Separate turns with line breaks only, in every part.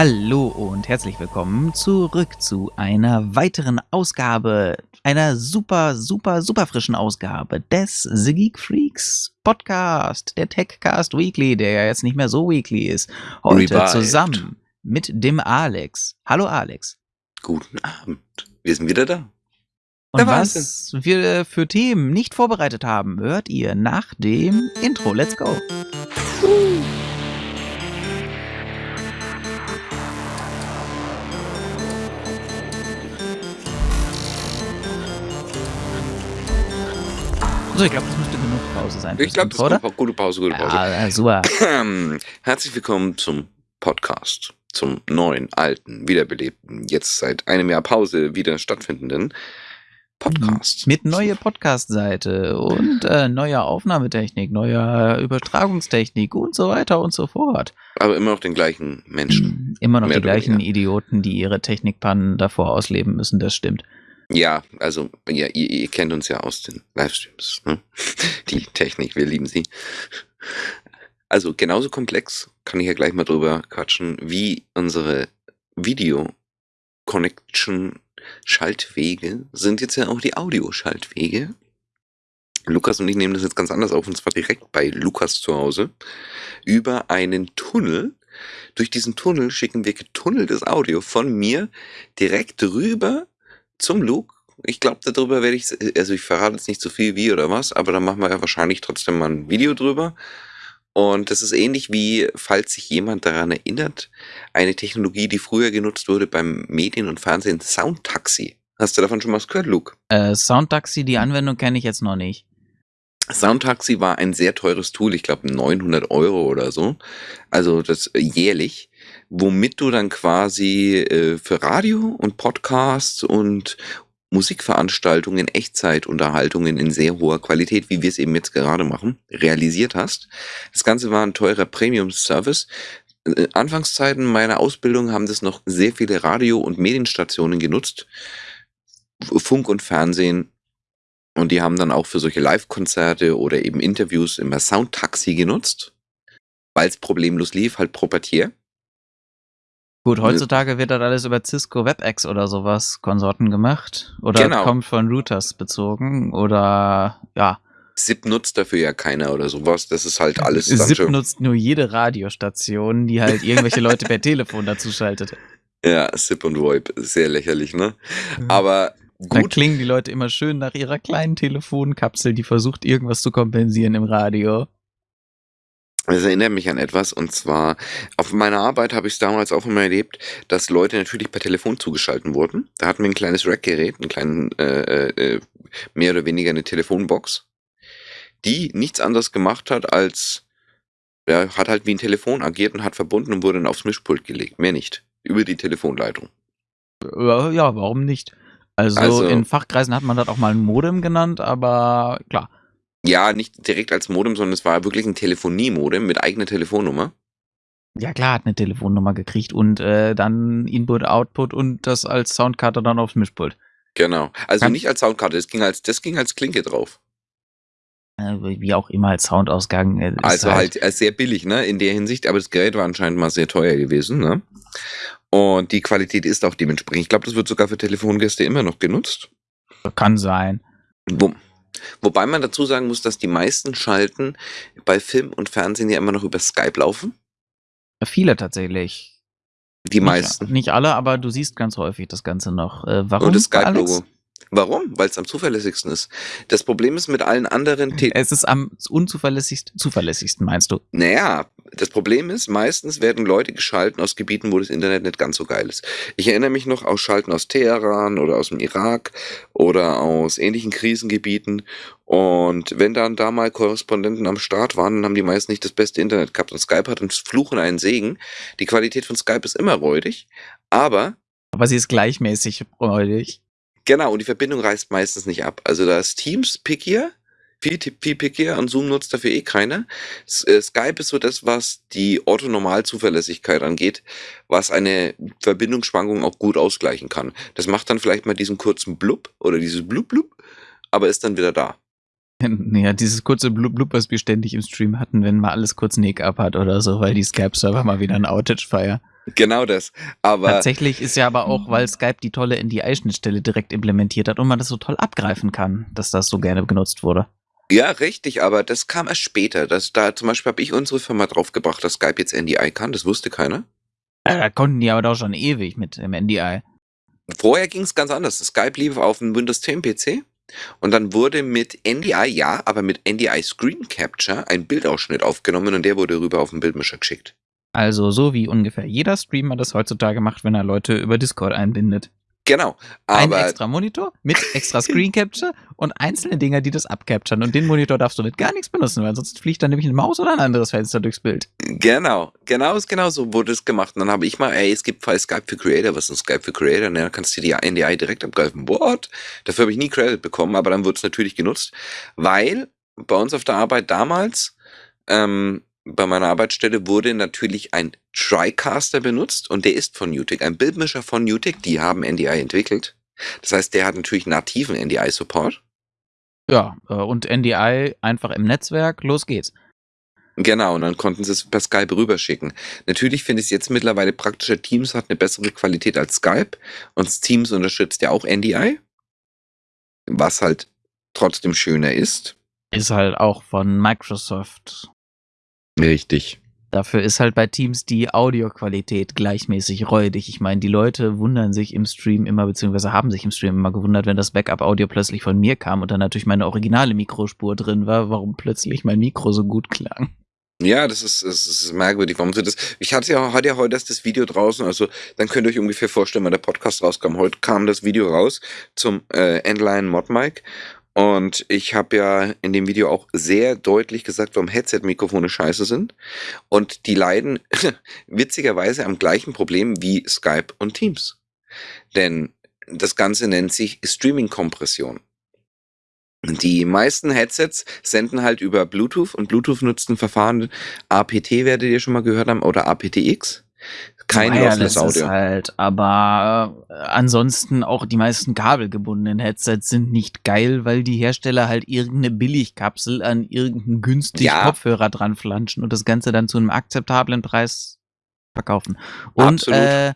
Hallo und herzlich willkommen zurück zu einer weiteren Ausgabe, einer super, super, super frischen Ausgabe des The Geek Freaks Podcast, der Techcast Weekly, der ja jetzt nicht mehr so weekly ist. Heute
Revived.
zusammen mit dem Alex. Hallo Alex.
Guten Abend. Wir sind wieder da.
Und was wir für Themen nicht vorbereitet haben, hört ihr nach dem Intro. Let's go. So, ich glaube, das müsste genug Pause sein.
Ich glaube, das ist eine gute Pause, gute Pause.
Ja, äh, super.
Herzlich willkommen zum Podcast, zum neuen, alten, wiederbelebten, jetzt seit einem Jahr Pause wieder stattfindenden Podcast.
Mit neuer Podcast-Seite und äh, neuer Aufnahmetechnik, neuer Übertragungstechnik und so weiter und so fort.
Aber immer noch den gleichen Menschen.
Immer noch
Mehr
die gleichen
weniger.
Idioten, die ihre Technikpannen davor ausleben müssen, das stimmt.
Ja, also, ja, ihr, ihr kennt uns ja aus den Livestreams. Ne? Die Technik, wir lieben sie. Also, genauso komplex, kann ich ja gleich mal drüber quatschen, wie unsere Video-Connection-Schaltwege sind jetzt ja auch die Audio-Schaltwege. Lukas und ich nehmen das jetzt ganz anders auf, und zwar direkt bei Lukas zu Hause über einen Tunnel. Durch diesen Tunnel schicken wir getunneltes Audio von mir direkt rüber zum Luke. Ich glaube, darüber werde ich, also ich verrate jetzt nicht so viel wie oder was, aber da machen wir ja wahrscheinlich trotzdem mal ein Video drüber. Und das ist ähnlich wie, falls sich jemand daran erinnert, eine Technologie, die früher genutzt wurde beim Medien und Fernsehen, Soundtaxi. Hast du davon schon mal was gehört, Luke?
Äh, Soundtaxi, die Anwendung kenne ich jetzt noch nicht.
Soundtaxi war ein sehr teures Tool, ich glaube 900 Euro oder so, also das äh, jährlich, womit du dann quasi äh, für Radio und Podcasts und Musikveranstaltungen, Echtzeitunterhaltungen in sehr hoher Qualität, wie wir es eben jetzt gerade machen, realisiert hast. Das Ganze war ein teurer Premium-Service. Äh, Anfangszeiten meiner Ausbildung haben das noch sehr viele Radio- und Medienstationen genutzt, Funk und Fernsehen, und die haben dann auch für solche Live-Konzerte oder eben Interviews immer Soundtaxi genutzt, weil es problemlos lief, halt proprieär.
Gut, heutzutage wird das alles über Cisco WebEx oder sowas Konsorten gemacht. Oder
Genau.
kommt von Routers bezogen. Oder ja.
SIP nutzt dafür ja keiner oder sowas. Das ist halt alles dann
SIP nutzt nur jede Radiostation, die halt irgendwelche Leute per Telefon dazu schaltet.
Ja, SIP und VoIP. Sehr lächerlich, ne? Aber
Da
gut.
klingen die Leute immer schön nach ihrer kleinen Telefonkapsel, die versucht, irgendwas zu kompensieren im Radio.
Das erinnert mich an etwas und zwar auf meiner Arbeit habe ich es damals auch immer erlebt, dass Leute natürlich per Telefon zugeschalten wurden. Da hatten wir ein kleines Rack-Gerät, einen kleinen, äh, äh, mehr oder weniger eine Telefonbox, die nichts anderes gemacht hat als, ja, hat halt wie ein Telefon agiert und hat verbunden und wurde dann aufs Mischpult gelegt. Mehr nicht. Über die Telefonleitung.
Ja, ja, warum nicht? Also,
Also-
in Fachkreisen hat man das auch mal ein Modem genannt, aber klar.
Ja, nicht direkt als Modem, sondern es war wirklich ein Telefoniemodem mit eigener Telefonnummer.
Ja klar, hat eine Telefonnummer gekriegt und äh, dann Input, Output und das als Soundkarte dann aufs Mischpult.
Genau. Also
Kann-
nicht als Soundkarte, das ging als, das ging als Klinke drauf.
Äh, wie auch immer als Soundausgang. Äh,
Also halt äh, sehr billig, ne, in der Hinsicht, aber das Gerät war anscheinend mal sehr teuer gewesen, ne? Und die Qualität ist auch dementsprechend. Ich glaube, das wird sogar für Telefongäste immer noch genutzt.
Kann sein.
Wo, wobei man dazu sagen muss, dass die meisten Schalten bei Film und Fernsehen ja immer noch über Skype laufen.
Viele tatsächlich.
Die meisten.
Nicht, nicht alle, aber du siehst ganz häufig das Ganze noch. Äh, warum?
Und das? Skype-Logo. Warum? Weil es am zuverlässigsten ist. Das Problem ist mit allen anderen Te
Es ist am unzuverlässigsten, zuverlässigsten, meinst du?
Naja, das Problem ist, meistens werden Leute geschalten aus Gebieten, wo das Internet nicht ganz so geil ist. Ich erinnere mich noch aus Schalten aus Teheran oder aus dem Irak oder aus ähnlichen Krisengebieten. Und wenn dann da mal Korrespondenten am Start waren, dann haben die meisten nicht das beste Internet gehabt. Und Skype hat einen Fluch und einen Segen. Die Qualität von Skype ist immer räudig, aber
Aber sie ist gleichmäßig freudig.
Genau, und die Verbindung reißt meistens nicht ab. Also da ist Teams pickier, viel, viel pickier und Zoom nutzt dafür eh keiner. Äh, Skype ist so das, was die Orthonormal-Zuverlässigkeit angeht, was eine Verbindungsschwankung auch gut ausgleichen kann. Das macht dann vielleicht mal diesen kurzen Blub oder dieses Blub Blub, aber ist dann wieder da.
Ja, dieses kurze Blub, Blub, was wir ständig im Stream hatten, wenn mal alles kurz Nick ab hat oder so, weil die Skype-Server mal wieder ein Outage feiern.
Genau das. Aber
Tatsächlich ist ja aber auch, weil Skype die tolle NDI-Schnittstelle direkt implementiert hat und man das so toll abgreifen kann, dass das so gerne genutzt wurde.
Ja, richtig, aber das kam erst später. Das, da zum Beispiel habe ich unsere Firma draufgebracht, dass Skype jetzt NDI kann. Das wusste keiner.
Ja, da konnten die aber doch schon ewig mit dem NDI.
Vorher ging es ganz anders. Skype lief auf dem Windows 10 PC und dann wurde mit NDI, ja, aber mit NDI Screen Capture ein Bildausschnitt aufgenommen und der wurde rüber auf den Bildmischer geschickt.
Also so wie ungefähr jeder Streamer das heutzutage macht, wenn er Leute über Discord einbindet.
Genau.
Ein
Aber
extra Monitor mit extra Screen Capture und einzelne Dinger, die das abcapturen. Und den Monitor darfst du mit gar nichts benutzen, weil sonst fliegt dann nämlich eine Maus oder ein anderes Fenster durchs Bild.
genau, genau, genau so wurde es gemacht. Und dann habe ich mal, ey, es gibt Fall Skype für Creator, was ist ein Skype für Creator? Und dann kannst du die NDI direkt abgreifen. What? Dafür habe ich nie Credit bekommen, aber dann wurde es natürlich genutzt, weil bei uns auf der Arbeit damals ähm, bei meiner Arbeitsstelle wurde natürlich ein TriCaster benutzt und der ist von Newtek, ein Bildmischer von Newtek, die haben NDI entwickelt. Das heißt, der hat natürlich nativen NDI-Support.
Ja, äh, und NDI einfach im Netzwerk, los geht's.
Genau, und dann konnten sie es per Skype rüberschicken. Natürlich finde ich es jetzt mittlerweile praktischer. Teams hat eine bessere Qualität als Skype und Teams unterstützt ja auch NDI, was halt trotzdem schöner ist.
Ist halt auch von Microsoft.
Richtig.
Dafür ist halt bei Teams die Audioqualität gleichmäßig räudig. Ich meine, die Leute wundern sich im Stream immer, beziehungsweise haben sich im Stream immer gewundert, wenn das Backup-Audio plötzlich von mir kam und dann natürlich meine originale Mikrospur drin war, warum plötzlich mein Mikro so gut klang.
Ja, das ist, das ist merkwürdig. Warum so das? Ich hatte ja, hatte ja heute erst das Video draußen, also dann könnt ihr euch ungefähr vorstellen, wann der Podcast rauskam. Heute kam das Video raus zum äh, Endline Mod Mic und ich habe ja in dem Video auch sehr deutlich gesagt, warum Headset-Mikrofone scheiße sind. Und die leiden witzigerweise am gleichen Problem wie Skype und Teams. Denn das Ganze nennt sich Streaming-Kompression. Die meisten Headsets senden halt über Bluetooth und Bluetooth nutzt ein Verfahren APT, werdet ihr schon mal gehört haben, oder aptX. Kein
Wireless
Audio.
ist halt, aber äh, ansonsten auch die meisten kabelgebundenen Headsets sind nicht geil, weil die Hersteller halt irgendeine Billigkapsel an irgendeinen günstigen
Ja.
Kopfhörer dran flanschen und das Ganze dann zu einem akzeptablen Preis verkaufen. Und
Absolut.
äh,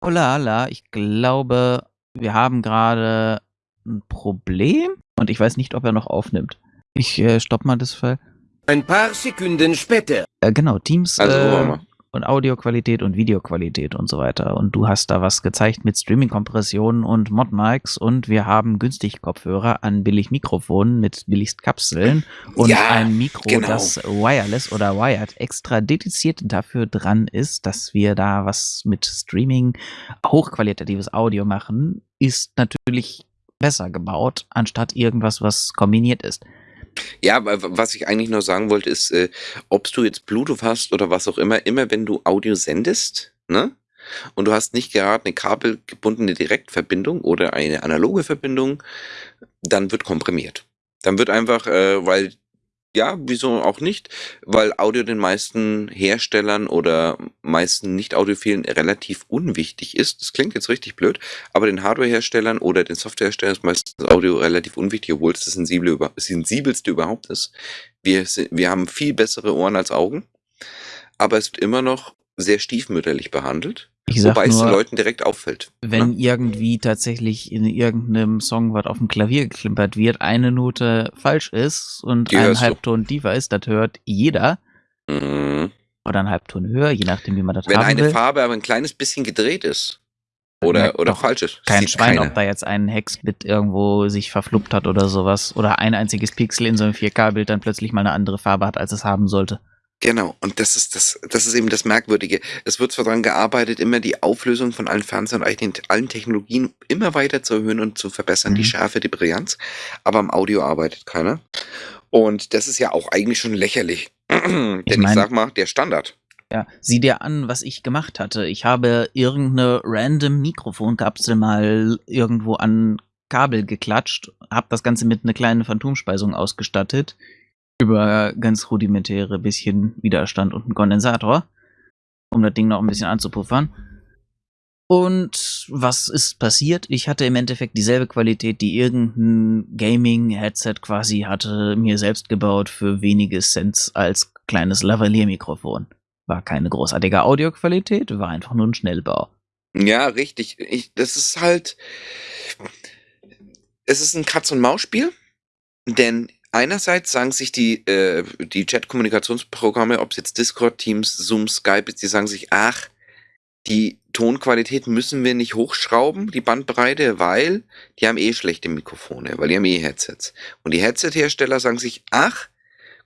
oh la la, ich glaube, wir haben gerade ein Problem und ich weiß nicht, ob er noch aufnimmt. Ich äh, stopp mal das Fall.
Ein paar Sekunden später.
Äh, genau, Teams
Also,
äh. Und Audioqualität und Videoqualität und so weiter. Und du hast da was gezeigt mit Streaming-Kompressionen und Mod-Mics und wir haben günstig Kopfhörer an billig Mikrofonen mit billigst Kapseln und
Ja,
ein Mikro,
genau.
das wireless oder wired extra dediziert dafür dran ist, dass wir da was mit Streaming hochqualitatives Audio machen, ist natürlich besser gebaut, anstatt irgendwas, was kombiniert ist.
Ja, was ich eigentlich nur sagen wollte, ist, äh, ob du jetzt Bluetooth hast oder was auch immer, immer wenn du Audio sendest, ne? Und du hast nicht gerade eine kabelgebundene Direktverbindung oder eine analoge Verbindung, dann wird komprimiert. Dann wird einfach, äh, weil, ja, wieso auch nicht, weil Audio den meisten Herstellern oder meisten Nicht-Audiophilen relativ unwichtig ist. Das klingt jetzt richtig blöd, aber den Hardware-Herstellern oder den Software-Herstellern ist meistens Audio relativ unwichtig, obwohl es das sensible, sensibelste überhaupt ist. Wir, wir haben viel bessere Ohren als Augen, aber es wird immer noch sehr stiefmütterlich behandelt,
Ich sag
wobei es den
nur,
Leuten direkt auffällt.
wenn
ne?
irgendwie tatsächlich in irgendeinem Song, was auf dem Klavier geklimpert wird, eine Note falsch ist und
Die
ein. Halbton tiefer ist, das hört jeder.
Mhm.
Oder ein Halbton höher, je nachdem, wie man das
Wenn
haben
eine
will.
Farbe aber ein kleines bisschen gedreht ist
merkt
oder, oder
doch
falsch ist,
Kein Schwein,
keiner.
ob da jetzt ein Hexbit irgendwo sich verfluppt hat oder sowas. Oder ein einziges Pixel in so einem 4K-Bild dann plötzlich mal eine andere Farbe hat, als es haben sollte.
Genau, und das ist das, das ist eben das Merkwürdige. Es wird zwar daran gearbeitet, immer die Auflösung von allen Fernsehern und allen Technologien immer weiter zu erhöhen und zu verbessern, die
Mhm.
Schärfe, die Brillanz, aber am Audio arbeitet keiner. Und das ist ja auch eigentlich schon lächerlich. Denn ich,
mein-
sag mal, der Standard.
Ja, sieh dir an, was ich gemacht hatte. Ich habe irgendeine random Mikrofonkapsel mal irgendwo an Kabel geklatscht, habe das Ganze mit einer kleinen Phantomspeisung ausgestattet, über ganz rudimentäre bisschen Widerstand und einen Kondensator, um das Ding noch ein bisschen anzupuffern. Und was ist passiert? Ich hatte im Endeffekt dieselbe Qualität, die irgendein Gaming-Headset quasi hatte, mir selbst gebaut für wenige Cents als kleines Lavalier-Mikrofon. War keine großartige Audioqualität, war einfach nur ein Schnellbau.
Ja, richtig. Ich, das ist halt. Es ist ein Katz-und-Maus-Spiel, denn einerseits sagen sich die, äh, die Chat-Kommunikationsprogramme, ob es jetzt Discord, Teams, Zoom, Skype ist, die sagen sich, ach, die Tonqualität müssen wir nicht hochschrauben, die Bandbreite, weil die haben eh schlechte Mikrofone, weil die haben eh Headsets. Und die Headset-Hersteller sagen sich, ach,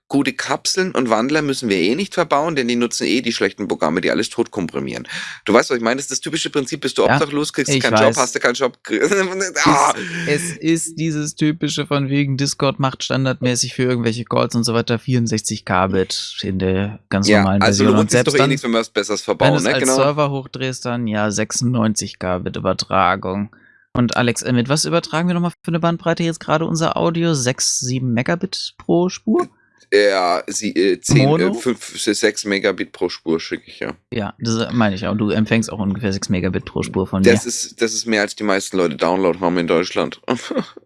gute Kapseln und Wandler müssen wir eh nicht verbauen, denn die nutzen eh die schlechten Programme, die alles tot komprimieren. Du weißt, was ich meine? Das ist das typische Prinzip, bist du
Ja,
obdachlos, kriegst
ich
keinen
weiß.
Job, hast du keinen Job. ah.
Es ist dieses typische von wegen Discord macht standardmäßig für irgendwelche Calls und so weiter 64 Kbit in der ganz
Ja,
normalen
also
Version.
lohnt
Und
sich doch eh nichts, wenn wir was Besseres
wenn du
verbauen, ne?
als
Genau.
Server hochdrehst, dann ja 96 Kbit Übertragung. Und Alex, mit was übertragen wir nochmal für eine Bandbreite jetzt gerade unser Audio? 6, 7 Megabit pro Spur?
Ja, sie, äh, 10,
Mono?
äh, 5, 6 Megabit pro Spur schicke ich, ja.
Ja, das meine ich auch. Du empfängst auch ungefähr 6 Megabit pro Spur von
Das
mir.
ist, das ist mehr als die meisten Leute Download haben in Deutschland.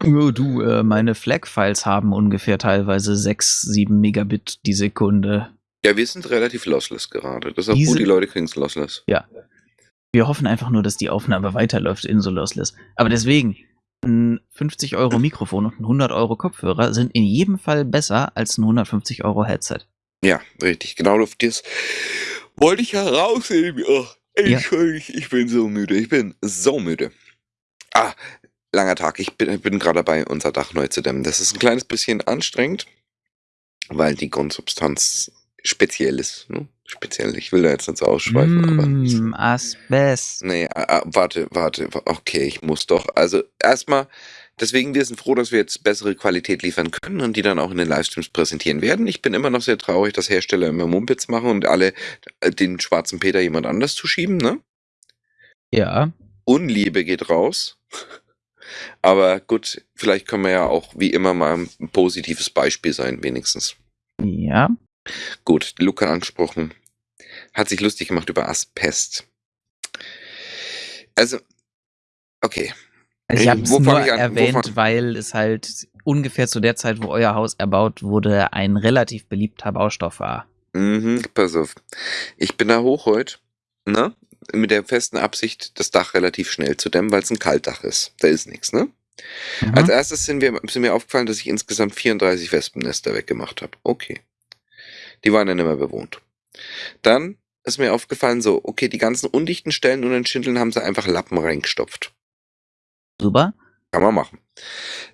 Oh, du, äh, meine FLAC-Files haben ungefähr teilweise 6, 7 Megabit die Sekunde.
ja, wir sind relativ lossless gerade. Das ist auch gut, die Leute kriegen es lossless.
Wir hoffen einfach nur, dass die Aufnahme weiterläuft in so Lossless. Aber deswegen, ein 50 Euro Mikrofon und ein 100 Euro Kopfhörer sind in jedem Fall besser als ein 150 Euro Headset.
Ja, richtig. Genau auf das wollte ich herausheben. Oh,
Ja.
Entschuldigung, ich bin so müde. Ich bin so müde. Ah, langer Tag. Ich bin, bin gerade dabei, unser Dach neu zu dämmen. Das ist ein kleines bisschen anstrengend, weil die Grundsubstanz speziell ist. Ne? Speziell. Ich will da jetzt nicht so ausschweifen, aber.
Mm, Asbest.
Nee, warte, warte, wa- okay, ich muss doch. Also erstmal, deswegen, wir sind froh, dass wir jetzt bessere Qualität liefern können und die dann auch in den Livestreams präsentieren werden. Ich bin immer noch sehr traurig, dass Hersteller immer Mumpitz machen und alle äh, den schwarzen Peter jemand anders zu schieben, ne?
Ja.
Unliebe geht raus. Aber gut, vielleicht können wir ja auch wie immer mal ein positives Beispiel sein, wenigstens.
Ja.
Gut, Luca angesprochen. Hat sich lustig gemacht über Asbest. Also, okay.
Also ich habe es nur erwähnt, weil es halt ungefähr zu der Zeit, wo euer Haus erbaut wurde, ein relativ beliebter Baustoff war.
Mhm, pass auf. Ich bin da hoch heute, ne? Mit der festen Absicht, das Dach relativ schnell zu dämmen, weil es ein Kaltdach ist. Da ist nichts, ne?
Mhm.
Als erstes sind, wir, sind mir aufgefallen, dass ich insgesamt 34 Wespennester weggemacht habe. Okay. Die waren ja nicht mehr bewohnt. Dann ist mir aufgefallen, so, okay, die ganzen undichten Stellen und den Schindeln haben sie einfach Lappen reingestopft.
Super.
Kann man machen.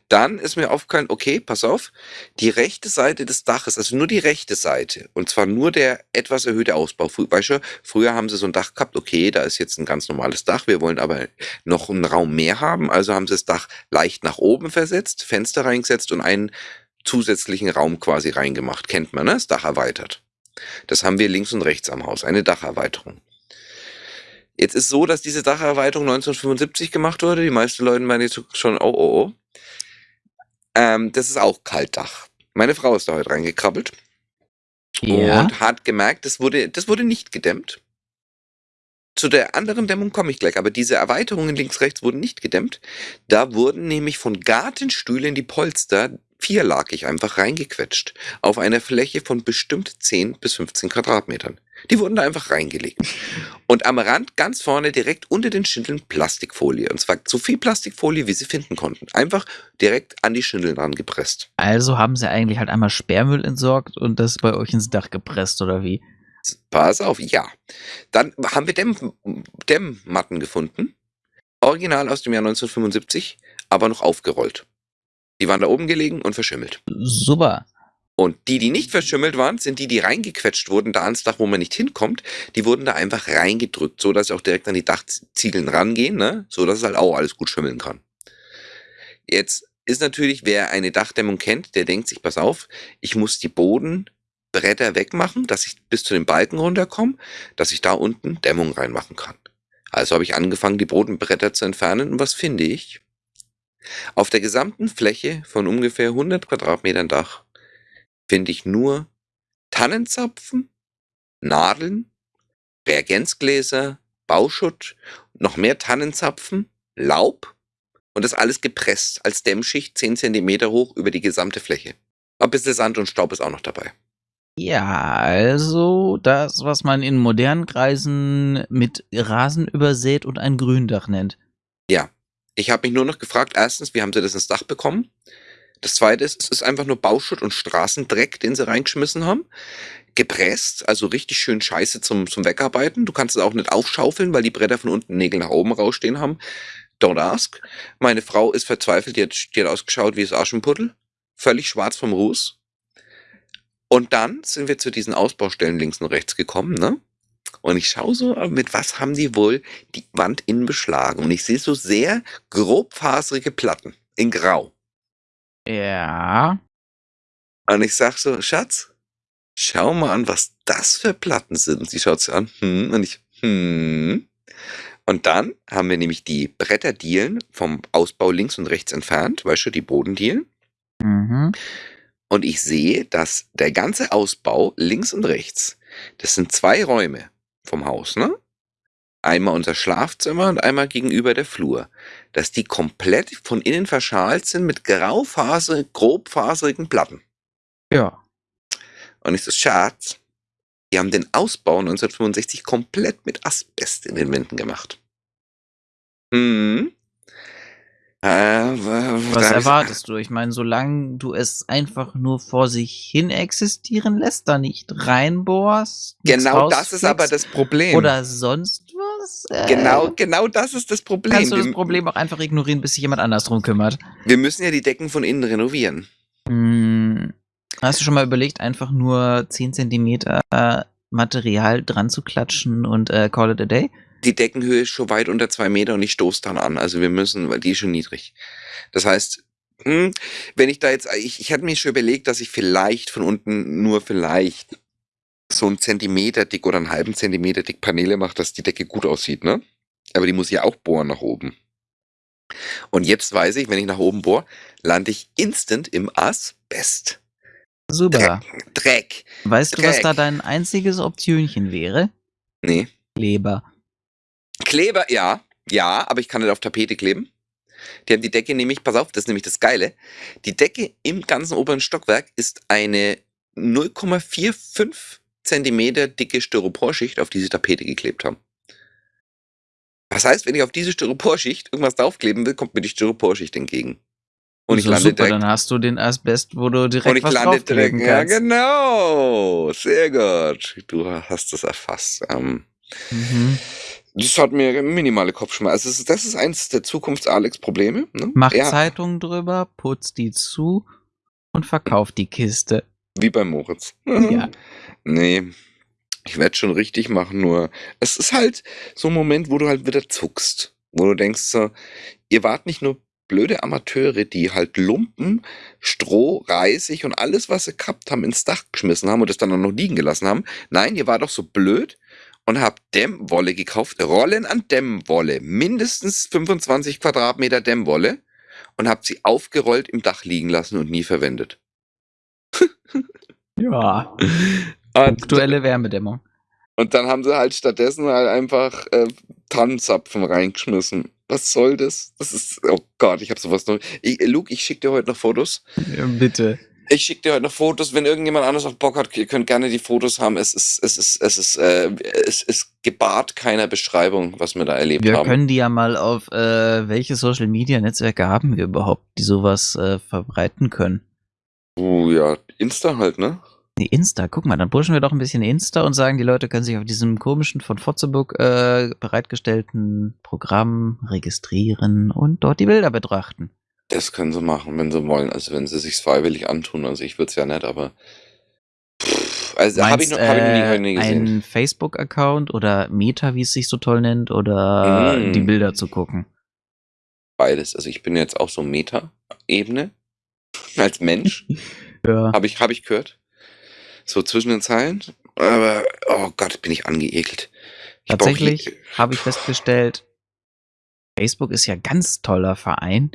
Dann ist mir aufgefallen, okay, pass auf, die rechte Seite des Daches, also nur die rechte Seite, und zwar nur der etwas erhöhte Ausbau. Weißt du, früher haben sie so ein Dach gehabt, okay, da ist jetzt ein ganz normales Dach, wir wollen aber noch einen Raum mehr haben, also haben sie das Dach leicht nach oben versetzt, Fenster reingesetzt und einen zusätzlichen Raum quasi reingemacht. Kennt man, ne? Das Dach erweitert. Das haben wir links und rechts am Haus, eine Dacherweiterung. Jetzt ist so, dass diese Dacherweiterung 1975 gemacht wurde. Die meisten Leute meinen jetzt schon, oh, oh, oh. Ähm, das ist auch Kaltdach. Meine Frau ist da heute reingekrabbelt
Ja.
und hat gemerkt, das wurde, das wurde nicht gedämmt. Zu der anderen Dämmung komme ich gleich, aber diese Erweiterungen links, rechts wurden nicht gedämmt. Da wurden nämlich von Gartenstühlen die Polster vierlagig einfach reingequetscht. Auf einer Fläche von bestimmt 10 bis 15 Quadratmetern. Die wurden da einfach reingelegt. Und am Rand ganz vorne direkt unter den Schindeln Plastikfolie. Und zwar so viel Plastikfolie, wie sie finden konnten. Einfach direkt an die Schindeln rangepresst.
Also haben sie eigentlich halt einmal Sperrmüll entsorgt und das bei euch ins Dach gepresst, oder wie?
Pass auf, ja. Dann haben wir Dämm, Dämmmatten gefunden. Original aus dem Jahr 1975, aber noch aufgerollt. Die waren da oben gelegen und verschimmelt.
Super.
Und die, die nicht verschimmelt waren, sind die, die reingequetscht wurden, da ans Dach, wo man nicht hinkommt. Die wurden da einfach reingedrückt, so dass sie auch direkt an die Dachziegeln rangehen, ne? so dass es halt auch alles gut schimmeln kann. Jetzt ist natürlich, wer eine Dachdämmung kennt, der denkt sich, pass auf, ich muss die Bodenbretter wegmachen, dass ich bis zu den Balken runterkomme, dass ich da unten Dämmung reinmachen kann. Also habe ich angefangen, die Bodenbretter zu entfernen und was finde ich? Auf der gesamten Fläche von ungefähr 100 Quadratmetern Dach finde ich nur Tannenzapfen, Nadeln, Reagenzgläser, Bauschutt, noch mehr Tannenzapfen, Laub und das alles gepresst als Dämmschicht 10 Zentimeter hoch über die gesamte Fläche. Ein bisschen Sand und Staub ist auch noch dabei.
Ja, also das, was man in modernen Kreisen mit Rasen übersät und ein Gründach nennt.
Ja. Ich habe mich nur noch gefragt, erstens, wie haben sie das ins Dach bekommen? Das zweite ist, es ist einfach nur Bauschutt und Straßendreck, den sie reingeschmissen haben. Gepresst, also richtig schön scheiße zum, zum Wegarbeiten. Du kannst es auch nicht aufschaufeln, weil die Bretter von unten Nägel nach oben rausstehen haben. Don't ask. Meine Frau ist verzweifelt, die hat, die hat ausgeschaut wie das Aschenputtel. Völlig schwarz vom Ruß. Und dann sind wir zu diesen Ausbaustellen links und rechts gekommen, ne? Und ich schaue so, mit was haben die wohl die Wand innen beschlagen? Und ich sehe so sehr grobfaserige Platten in Grau.
Ja.
Und ich sag so, Schatz, schau mal an, was das für Platten sind. Und sie schaut sich an, hm, und ich, hm. Und dann haben wir nämlich die Bretterdielen vom Ausbau links und rechts entfernt, weißt du, die Bodendielen.
Mhm.
Und ich sehe, dass der ganze Ausbau links und rechts, das sind zwei Räume vom Haus, ne? Einmal unser Schlafzimmer und einmal gegenüber der Flur. Dass die komplett von innen verschalt sind mit graufaser, grobfaserigen Platten.
Ja.
Und ich so, Schatz, die haben den Ausbau 1965 komplett mit Asbest in den Wänden gemacht. Hm. Äh,
Was
ich-
erwartest du? Ich meine, solange du es einfach nur vor sich hin existieren lässt, da nicht reinbohrst.
Genau das ist aber das Problem.
Oder sonst was. Äh,
genau, genau das ist das Problem.
Kannst du das Problem auch einfach ignorieren, bis sich jemand anders drum kümmert.
wir müssen ja die Decken von innen renovieren.
Hm, hast du schon mal überlegt, einfach nur 10 Zentimeter äh, Material dran zu klatschen und äh, call it a day?
Die Deckenhöhe ist schon weit unter zwei Meter und ich stoße dann an. Also wir müssen, weil die ist schon niedrig. Das heißt, hm, wenn ich da jetzt, ich, ich hatte mir schon überlegt, dass ich vielleicht von unten nur vielleicht so einen Zentimeter dick oder einen halben Zentimeter dick Paneele mache, dass die Decke gut aussieht, ne? Aber die muss ja auch bohren nach oben. Und jetzt weiß ich, wenn ich nach oben bohre, lande ich instant im Asbest.
Super.
Dreck.
Weißt du, was
Dreck.
da dein einziges Optionchen wäre?
Nee.
Kleber.
Kleber, ja, ja, aber ich kann nicht auf Tapete kleben. Die haben die Decke nämlich, pass auf, das ist nämlich das Geile. Die Decke im ganzen oberen Stockwerk ist eine 0,45 Zentimeter dicke Styroporschicht, auf die sie Tapete geklebt haben. Was heißt, wenn ich auf diese Styroporschicht irgendwas draufkleben will, kommt mir die Styroporschicht entgegen. Und ich lande
super,
direkt.
dann hast du den Asbest, wo du direkt
Und ich
was
lande direkt. Ja, genau. Sehr gut. Du hast das erfasst. Ähm,
Mhm.
Das hat mir minimale Kopfschmerzen. Also das ist, eins der Zukunfts-Alex-Probleme. Ne?
Mach
ja,
Zeitungen drüber, putz die zu und verkauf die Kiste.
Wie bei Moritz.
Ja.
Nee, ich werde schon richtig machen, nur es ist halt so ein Moment, wo du halt wieder zuckst. Wo du denkst so, ihr wart nicht nur blöde Amateure, die halt Lumpen, Stroh, Reisig und alles, was sie gehabt haben, ins Dach geschmissen haben und es dann auch noch liegen gelassen haben. Nein, ihr wart doch so blöd und habt Dämmwolle gekauft, Rollen an Dämmwolle, mindestens 25 Quadratmeter Dämmwolle und habt sie aufgerollt im Dach liegen lassen und nie verwendet.
Ja. Aktuelle Wärmedämmung.
und dann haben sie halt stattdessen halt einfach äh, Tannenzapfen reingeschmissen. Was soll das? Das ist, oh Gott, ich habe sowas noch. Ich, Luke, ich schicke dir heute noch Fotos.
Ja, bitte.
Ich schicke dir heute noch Fotos, wenn irgendjemand anders auf Bock hat, ihr könnt gerne die Fotos haben. Es ist, es ist, es ist, äh, es ist gebahrt keiner Beschreibung, was wir da erlebt
Wir
haben.
können die ja mal auf, äh, welche Social Media Netzwerke haben wir überhaupt, die sowas äh, verbreiten können?
Uh, ja, Insta halt, ne?
Nee, Insta, guck mal, dann pushen wir doch ein bisschen Insta und sagen, die Leute können sich auf diesem komischen von Fotzeburg äh, bereitgestellten Programm registrieren und dort die Bilder betrachten.
Das können sie machen, wenn sie wollen. Also wenn sie sich freiwillig antun. Also ich würde es ja nicht, aber. Also habe ich, noch- hab ich noch nie, hab ich nie gesehen.
ein Facebook-Account oder Meta, wie es sich so toll nennt, oder
Mm.
die Bilder zu gucken?
Beides. Also ich bin jetzt auch so Meta-Ebene. Als Mensch.
Ja.
Habe ich, hab ich gehört. So zwischen den Zeilen. Aber, oh Gott, bin ich angeekelt. Ich
Tatsächlich habe ich festgestellt, Facebook ist ja ganz toller Verein.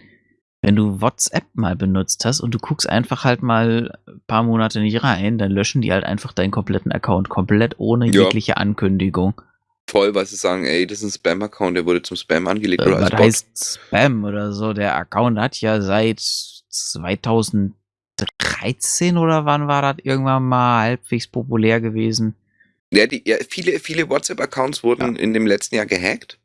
Wenn du WhatsApp mal benutzt hast und du guckst einfach halt mal ein paar Monate nicht rein, dann löschen die halt einfach deinen kompletten Account komplett ohne
Ja.
jegliche Ankündigung.
voll, weil sie sagen, ey, das ist ein Spam-Account, der wurde zum Spam angelegt
Äh,
oder Bot.
heißt Spam oder so? Der Account hat ja seit 2010 13 oder wann war das irgendwann mal halbwegs populär gewesen?
Ja, die, ja viele, viele WhatsApp-Accounts wurden in dem letzten Jahr gehackt.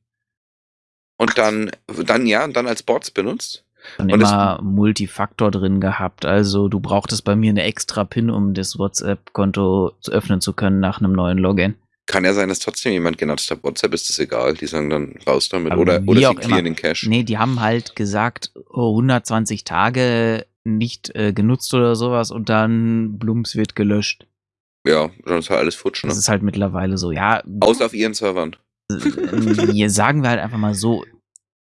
Und dann, dann ja, und dann als Bots benutzt.
Und, immer Multifaktor drin gehabt. Also du brauchtest bei mir eine extra PIN, um das WhatsApp-Konto zu öffnen zu können nach einem neuen Login.
Kann ja sein, dass trotzdem jemand genutzt hat. WhatsApp ist das egal. Die sagen dann raus damit.
Aber
oder oder sie clearen den Cache.
Nee, die haben halt gesagt, oh, 120 Tage nicht äh, genutzt oder sowas und dann Blums wird gelöscht.
Ja, dann ist halt alles futsch. Ne?
Das ist halt mittlerweile so. Ja,
Außer auf ihren Servern.
hier sagen wir halt einfach mal so,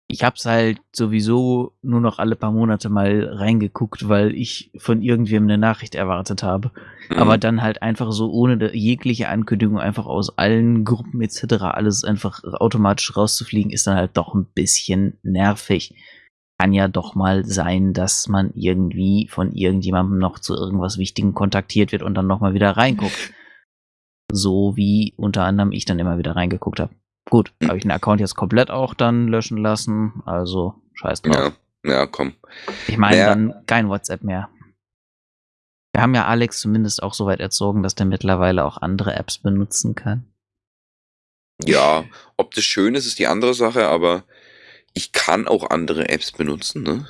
ich hab's halt sowieso nur noch alle paar Monate mal reingeguckt, weil ich von irgendwem eine Nachricht erwartet habe.
Mhm.
Aber dann halt einfach so ohne jegliche Ankündigung einfach aus allen Gruppen etc. alles einfach automatisch rauszufliegen, ist dann halt doch ein bisschen nervig. Kann ja doch mal sein, dass man irgendwie von irgendjemandem noch zu irgendwas Wichtigem kontaktiert wird und dann nochmal wieder reinguckt. So wie unter anderem ich dann immer wieder reingeguckt habe. Gut, habe ich den Account jetzt komplett auch dann löschen lassen, also scheiß drauf.
ja, ja, komm.
Ich meine
Naja.
dann kein WhatsApp mehr. Wir haben ja Alex zumindest auch so weit erzogen, dass der mittlerweile auch andere Apps benutzen kann.
Ja, ob das schön ist, ist die andere Sache, aber ich kann auch andere Apps benutzen, ne?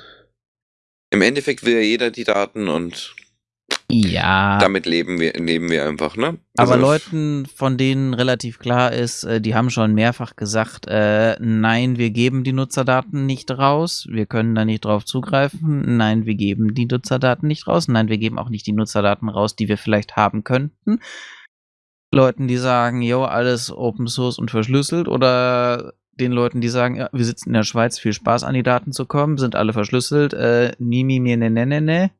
Im Endeffekt will ja jeder die Daten und
Ja,
damit leben wir, leben wir einfach, ne?
aber
Also,
Leuten, von denen relativ klar ist, äh, die haben schon mehrfach gesagt, äh, nein, wir geben die Nutzerdaten nicht raus, wir können da nicht drauf zugreifen, nein, wir geben die Nutzerdaten nicht raus, nein, wir geben auch nicht die Nutzerdaten raus, die wir vielleicht haben könnten. Leuten, die sagen, jo, alles Open Source und verschlüsselt oder den Leuten, die sagen, ja, wir sitzen in der Schweiz, viel Spaß an die Daten zu kommen, sind alle verschlüsselt, äh, nie, mi, mir, ne, ne, ne, ne.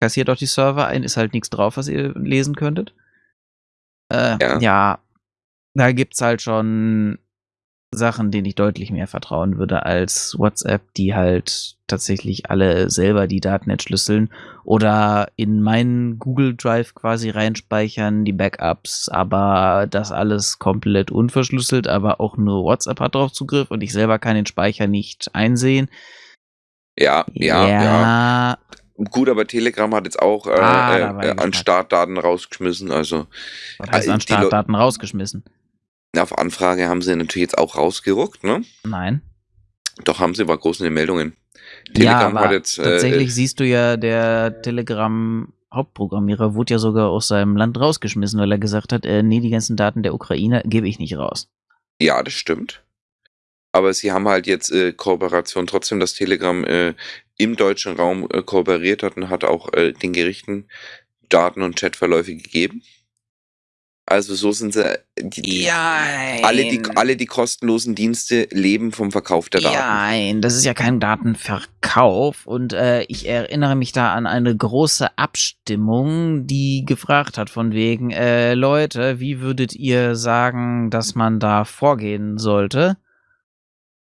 Kassiert doch die Server ein, ist halt nichts drauf, was ihr lesen könntet. Äh,
Ja.
ja. da gibt's halt schon Sachen, denen ich deutlich mehr vertrauen würde als WhatsApp, die halt tatsächlich alle selber die Daten entschlüsseln oder in meinen Google Drive quasi reinspeichern, die Backups, aber das alles komplett unverschlüsselt, aber auch nur WhatsApp hat drauf Zugriff und ich selber kann den Speicher nicht einsehen.
ja, ja, ja,
ja.
Gut, aber Telegram hat jetzt auch äh,
Ah,
äh,
ich
an. Startdaten rausgeschmissen. Also
Was heißt
Ah,
an Startdaten rausgeschmissen?
auf Anfrage haben sie natürlich jetzt auch rausgeruckt, ne?
Nein.
Doch haben sie, war groß in den Meldungen.
ja,
Telegram
aber
hat jetzt äh,
tatsächlich siehst du ja, der Telegram Hauptprogrammierer wurde ja sogar aus seinem Land rausgeschmissen, weil er gesagt hat, äh, nee, die ganzen Daten der Ukraine gebe ich nicht raus.
Ja, das stimmt. Aber sie haben halt jetzt äh, Kooperation, trotzdem, dass Telegram äh, im deutschen Raum äh, kooperiert hat und hat auch äh, den Gerichten Daten und Chatverläufe gegeben. Also so sind sie, äh, die, die, alle, die, alle die kostenlosen Dienste leben vom Verkauf der Daten.
Nein, das ist ja kein Datenverkauf und äh, ich erinnere mich da an eine große Abstimmung, die gefragt hat von wegen, äh, Leute, wie würdet ihr sagen, dass man da vorgehen sollte?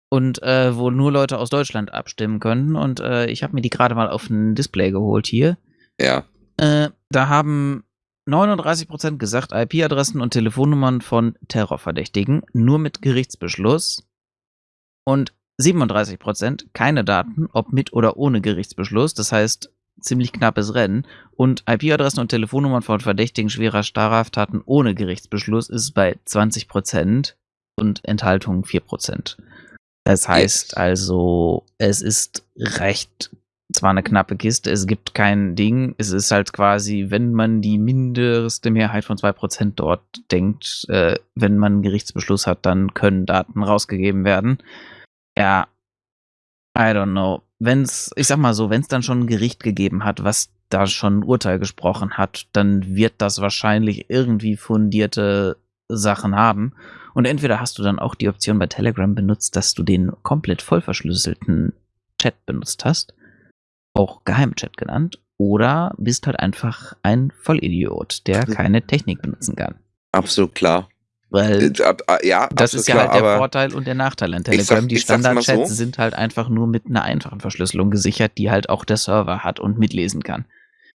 Und äh, wo nur Leute aus Deutschland abstimmen können und äh, ich habe mir die gerade mal auf ein Display geholt hier.
Ja,
Äh, da haben 39% gesagt, IP-Adressen und Telefonnummern von Terrorverdächtigen nur mit Gerichtsbeschluss und 37% keine Daten, ob mit oder ohne Gerichtsbeschluss. Das heißt, ziemlich knappes Rennen. Und IP-Adressen und Telefonnummern von Verdächtigen schwerer Straftaten ohne Gerichtsbeschluss ist bei 20% und Enthaltung 4%. Das heißt
Yes.
also, es ist recht zwar eine knappe Kiste, es gibt kein Ding. Es ist halt quasi, wenn man die mindeste Mehrheit von 2% dort denkt, äh, wenn man einen Gerichtsbeschluss hat, dann können Daten rausgegeben werden. Ja, I don't know. Wenn's, ich sag mal so, wenn es dann schon ein Gericht gegeben hat, was da schon ein Urteil gesprochen hat, dann wird das wahrscheinlich irgendwie fundierte Sachen haben. Und entweder hast du dann auch die Option bei Telegram benutzt, dass du den komplett voll verschlüsselten Chat benutzt hast, auch Geheimchat genannt, oder bist halt einfach ein Vollidiot, der keine Technik benutzen kann.
absolut klar.
Weil
Äh, äh, ja,
das ist ja
klar,
halt der Vorteil und der Nachteil an
Ich sag-
Telegram. die Standardchats
so.
sind halt einfach nur mit einer einfachen Verschlüsselung gesichert, die halt auch der Server hat und mitlesen kann.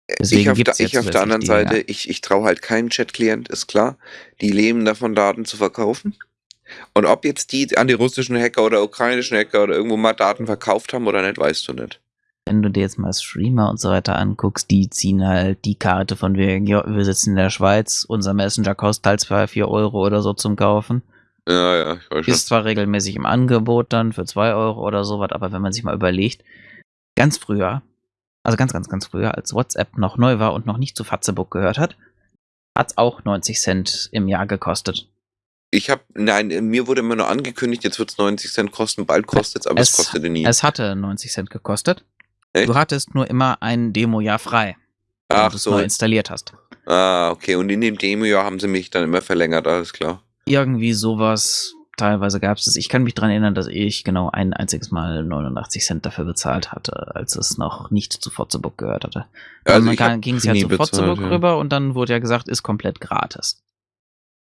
Ich
Deswegen
auf, der,
ja
ich auf der anderen Seite, ich, ich traue halt keinem Chat-Klient, ist klar. Die leben davon, Daten zu verkaufen. Und ob jetzt die an die russischen Hacker oder ukrainischen Hacker oder irgendwo mal Daten verkauft haben oder nicht, weißt du nicht.
wenn du dir jetzt mal Streamer und so weiter anguckst, die ziehen halt die Karte von wegen, ja, wir sitzen in der Schweiz, unser Messenger kostet halt zwar 4 Euro oder so zum Kaufen.
Ja, ja, ich weiß schon.
Ist zwar regelmäßig im Angebot dann für 2 Euro oder sowas, aber wenn man sich mal überlegt, ganz früher, also ganz, ganz, ganz früher, als WhatsApp noch neu war und noch nicht zu Fatzebook gehört hat, hat es auch 90 Cent im Jahr gekostet.
Ich habe, nein, mir wurde immer nur angekündigt, jetzt wird es 90 Cent kosten, bald kostet es, aber es, kostete nie.
Es hatte 90 Cent gekostet.
Echt?
Du hattest nur immer ein Demo-Jahr frei, wenn
Ach
du es
so.
neu installiert hast.
Ah, okay. Und in dem Demo-Jahr haben sie mich dann immer verlängert, alles klar.
Irgendwie sowas. Teilweise gab es das. Ich kann mich dran erinnern, dass ich genau ein einziges Mal 89 Cent dafür bezahlt hatte, als es noch nicht zu Fotzebook gehört hatte.
Also
dann ging es ja zu
bezahlt, ja.
rüber und dann wurde ja gesagt, ist komplett gratis.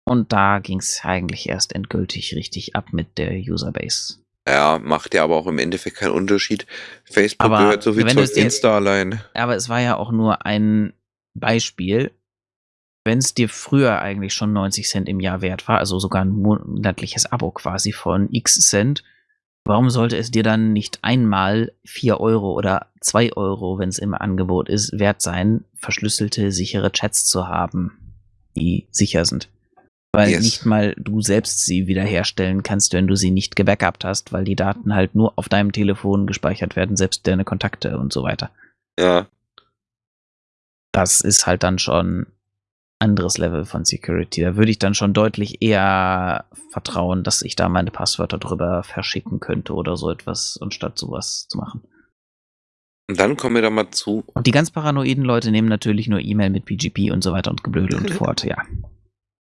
Und da ging es eigentlich erst endgültig richtig ab mit der Userbase.
Ja, macht ja aber auch im Endeffekt keinen Unterschied. Facebook
Aber
gehört so viel
wenn
zu Insta allein.
Aber es war ja auch nur ein Beispiel. Wenn es dir früher eigentlich schon 90 Cent im Jahr wert war, also sogar ein monatliches Abo quasi von X Cent, warum sollte es dir dann nicht einmal 4 Euro oder 2 Euro, wenn es im Angebot ist, wert sein, verschlüsselte, sichere Chats zu haben, die sicher sind? Weil
Yes.
nicht mal du selbst sie wiederherstellen kannst, wenn du sie nicht gebackupt hast, weil die Daten halt nur auf deinem Telefon gespeichert werden, selbst deine Kontakte und so weiter
Ja.
das ist halt dann schon anderes Level von Security. Da würde ich dann schon deutlich eher vertrauen, dass ich da meine Passwörter drüber verschicken könnte oder so etwas, anstatt sowas zu machen.
Und dann kommen wir da mal zu.
Und die ganz paranoiden Leute nehmen natürlich nur E-Mail mit PGP und so weiter und Geblödel und fort, ja.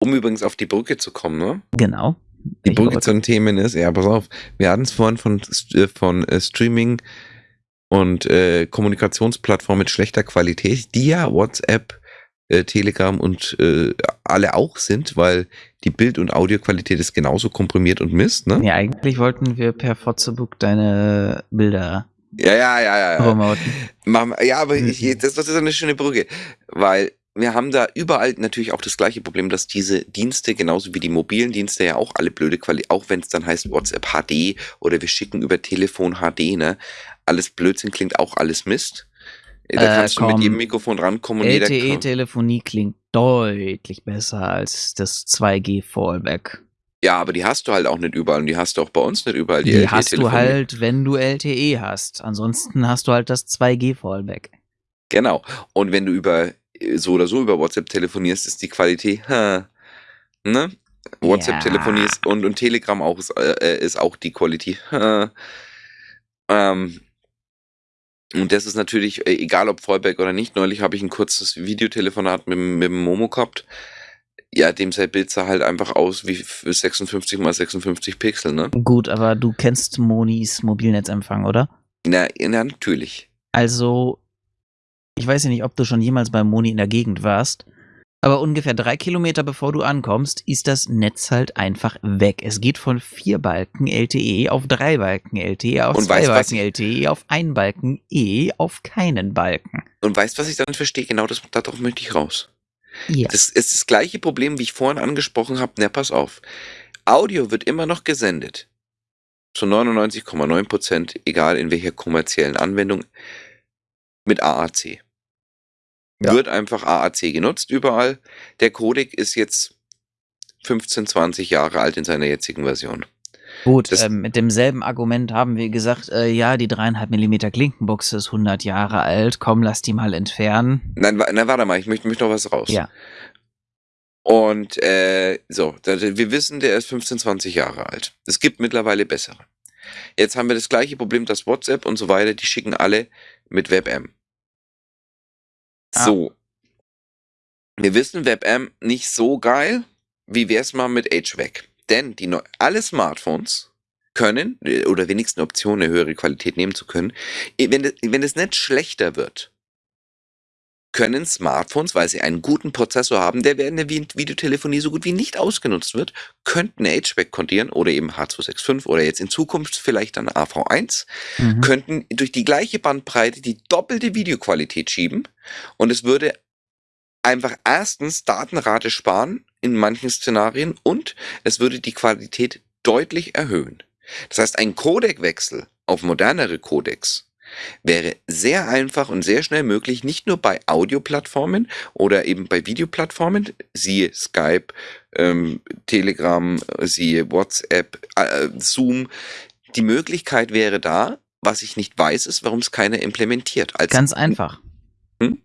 Um übrigens auf die Brücke zu kommen, ne?
Genau.
Die
Ich
Brücke zu den Themen ist, ja, pass auf, wir hatten es vorhin von, äh, von äh, Streaming und äh, Kommunikationsplattformen mit schlechter Qualität, die ja WhatsApp, äh, Telegram und äh, alle auch sind, weil die Bild- und Audioqualität ist genauso komprimiert und Mist, ne?
Ja, eigentlich wollten wir per Fotzebook deine Bilder
Ja, ja, ja, ja. ja. Ja, aber
Mhm.
ich, das, das ist eine schöne Brücke, weil wir haben da überall natürlich auch das gleiche Problem, dass diese Dienste, genauso wie die mobilen Dienste, ja auch alle blöde Qualität, auch wenn es dann heißt WhatsApp HD oder wir schicken über Telefon HD, ne? Alles Blödsinn klingt auch alles Mist. Da
Äh,
kannst du mit jedem Mikrofon rankommen.
LTE-Telefonie klingt deutlich besser als das 2G-Fallback.
Ja, aber die hast du halt auch nicht überall und die hast du auch bei uns nicht überall. Die,
Die hast du halt, wenn du LTE hast. Ansonsten hast du halt das 2G-Fallback.
Genau. Und wenn du über äh, so oder so über WhatsApp telefonierst, ist die Qualität, ha, ne? WhatsApp
Ja.
Telefonie ist und, und Telegram auch ist, äh, ist auch die Qualität. ha. Ähm, und das ist natürlich, äh, egal ob Fallback oder nicht, neulich habe ich ein kurzes Videotelefonat mit, dem- mit Momo gehabt. Ja, dem sein Bild sah halt einfach aus wie f- 56 mal 56 Pixel, ne?
Gut, aber du kennst Monis Mobilnetzempfang, oder?
Na, na natürlich.
Also, ich weiß ja nicht, ob du schon jemals bei Moni in der Gegend warst, aber ungefähr drei Kilometer bevor du ankommst, ist das Netz halt einfach weg. Es geht von vier Balken LTE auf drei Balken LTE, auf
Und
zwei
weißt,
Balken LTE, auf ein Balken E, auf keinen Balken.
Und weißt, was ich dann verstehe? Genau das, darauf möchte ich raus.
Ja.
Das ist das gleiche Problem, wie ich vorhin angesprochen habe. Na, pass auf. Audio wird immer noch gesendet. Zu 99,9 Prozent, egal in welcher kommerziellen Anwendung, mit AAC.
Ja.
Wird einfach AAC genutzt überall. Der Codec ist jetzt 15, 20 Jahre alt in seiner jetzigen Version.
Gut, ähm, mit demselben Argument haben wir gesagt, äh, ja, die dreieinhalb Millimeter Klinkenbuchse ist 100 Jahre alt, komm, lass die mal entfernen.
Nein, wa- na, warte mal, ich möchte, möchte noch was raus.
Ja.
Und äh, so, wir wissen, der ist 15, 20 Jahre alt. Es gibt mittlerweile bessere. Jetzt haben wir das gleiche Problem, dass WhatsApp und so weiter, die schicken alle mit WebM.
Ah.
So. Wir wissen, WebM nicht so geil. Wie wär's mal mit HVAC? Denn die neu- alle Smartphones können, äh, oder wenigstens eine Option, eine höhere Qualität nehmen zu können, wenn, das- wenn das Netz schlechter wird, können Smartphones, weil sie einen guten Prozessor haben, der während der Vi- Videotelefonie so gut wie nicht ausgenutzt wird, könnten HVAC kontieren oder eben H265 oder jetzt in Zukunft vielleicht dann AV1,
Mhm.
könnten durch die gleiche Bandbreite die doppelte Videoqualität schieben und es würde einfach erstens Datenrate sparen in manchen Szenarien und es würde die Qualität deutlich erhöhen. Das heißt, ein Codekwechsel auf modernere Codecs wäre sehr einfach und sehr schnell möglich, nicht nur bei Audioplattformen oder eben bei Videoplattformen, siehe Skype, ähm, Telegram, siehe WhatsApp, äh, Zoom. Die Möglichkeit wäre da, was ich nicht weiß, ist, warum es keiner implementiert. Als
Ganz einfach.
Hm?